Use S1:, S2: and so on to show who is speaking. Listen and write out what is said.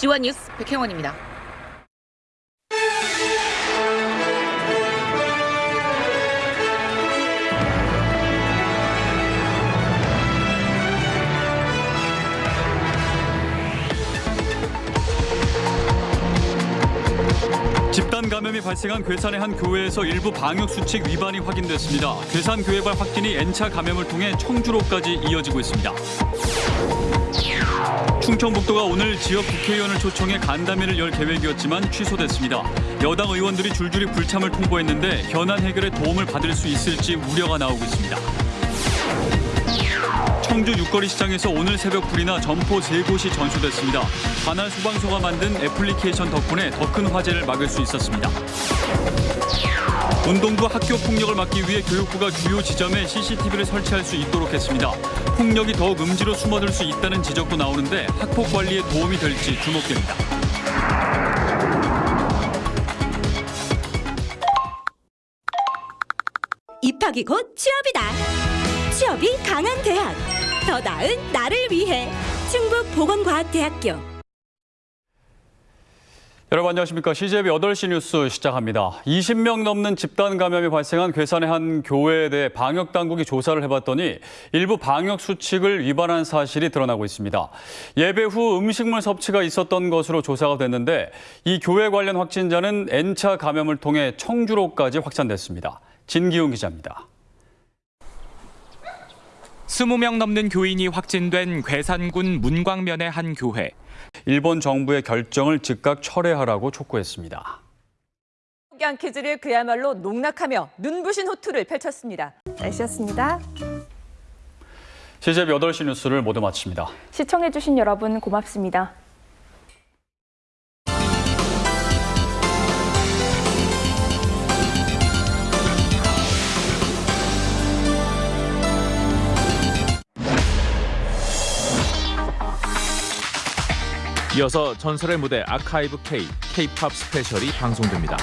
S1: 지원 뉴스 백혜원입니다.
S2: 집단 감염이 발생한 괴산의 한 교회에서 일부 방역 수칙 위반이 확인됐습니다. 괴산 교회발 확진이 N차 감염을 통해 청주로까지 이어지고 있습니다. 충청북도가 오늘 지역 국회의원을 초청해 간담회를 열 계획이었지만 취소됐습니다. 여당 의원들이 줄줄이 불참을 통보했는데 현안 해결에 도움을 받을 수 있을지 우려가 나오고 있습니다. 청주 육거리 시장에서 오늘 새벽 불이나 점포 세 곳이 전소됐습니다. 관할 소방서가 만든 애플리케이션 덕분에 더 큰 화재를 막을 수 있었습니다. 운동부 학교 폭력을 막기 위해 교육부가 주요 지점에 CCTV를 설치할 수 있도록 했습니다. 폭력이 더욱 음지로 숨어들 수 있다는 지적도 나오는데 학폭 관리에 도움이 될지 주목됩니다.
S3: 입학이 곧 취업이다. 취업이 강한 대학. 더 나은 나를 위해. 충북 보건과학대학교.
S2: 여러분 안녕하십니까. CJB 8시 뉴스 시작합니다. 20명 넘는 집단 감염이 발생한 괴산의 한 교회에 대해 방역 당국이 조사를 해봤더니 일부 방역 수칙을 위반한 사실이 드러나고 있습니다. 예배 후 음식물 섭취가 있었던 것으로 조사가 됐는데 이 교회 관련 확진자는 N차 감염을 통해 청주로까지 확산됐습니다. 진기훈 기자입니다.
S4: 20명 넘는 교인이 확진된 괴산군 문광면의 한 교회.
S2: 일본 정부의 결정을 즉각 철회하라고 촉구했습니다.
S5: 포기한 퀴즈를 그야말로 농락하며 눈부신 호투를 펼쳤습니다.
S6: 날씨였습니다.
S2: CJB 8시 뉴스를 모두 마칩니다.
S6: 시청해주신 여러분 고맙습니다.
S4: 이어서 전설의 무대 아카이브 K, K-팝 스페셜이 방송됩니다.